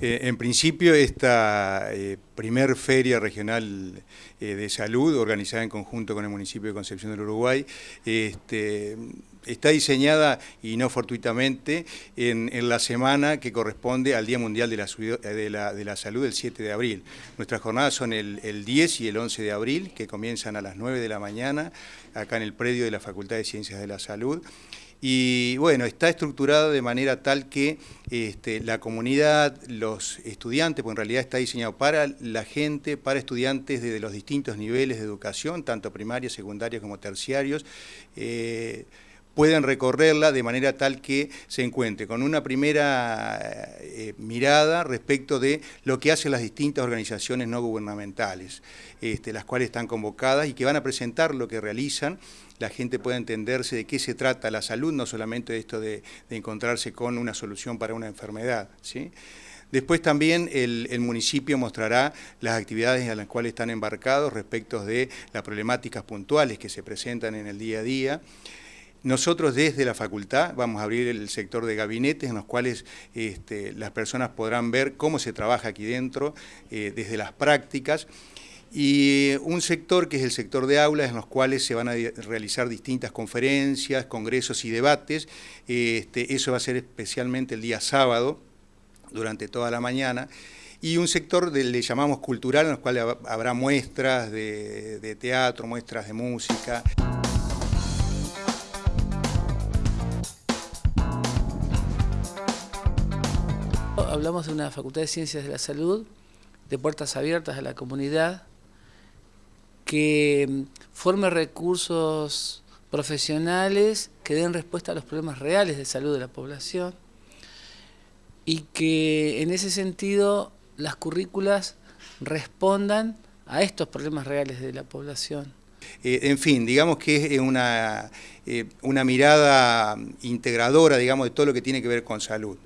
Eh, en principio, esta eh, primer feria regional eh, de salud, organizada en conjunto con el municipio de Concepción del Uruguay, este, está diseñada, y no fortuitamente, en, la semana que corresponde al Día Mundial de la, de la, Salud, el 7 de abril. Nuestras jornadas son el, el, 10 y el 11 de abril, que comienzan a las 9 de la mañana, acá en el predio de la Facultad de Ciencias de la Salud. Y bueno, está estructurado de manera tal que este, la comunidad, los estudiantes, porque en realidad está diseñado para la gente, para estudiantes de los distintos niveles de educación, tanto primarios, secundarios como terciarios, eh, pueden recorrerla de manera tal que se encuentre con una primera eh, mirada respecto de lo que hacen las distintas organizaciones no gubernamentales, este, las cuales están convocadas y que van a presentar lo que realizan. La gente puede entenderse de qué se trata la salud, no solamente esto de, encontrarse con una solución para una enfermedad. ¿sí? Después también el, el, municipio mostrará las actividades en las cuales están embarcados respecto de las problemáticas puntuales que se presentan en el día a día. Nosotros desde la facultad vamos a abrir el sector de gabinetes en los cuales este, las personas podrán ver cómo se trabaja aquí dentro, eh, desde las prácticas, y un sector que es el sector de aulas en los cuales se van a realizar distintas conferencias, congresos y debates. Este, eso va a ser especialmente el día sábado, durante toda la mañana. Y un sector del le llamamos cultural, en los cuales habrá muestras de teatro, muestras de música. Hablamos de una Facultad de Ciencias de la Salud, de puertas abiertas a la comunidad, que mm, forme recursos profesionales que den respuesta a los problemas reales de salud de la población y que en ese sentido las currículas respondan a estos problemas reales de la población. Eh, en fin, digamos que es una, eh, una mirada integradora digamos, de todo lo que tiene que ver con salud.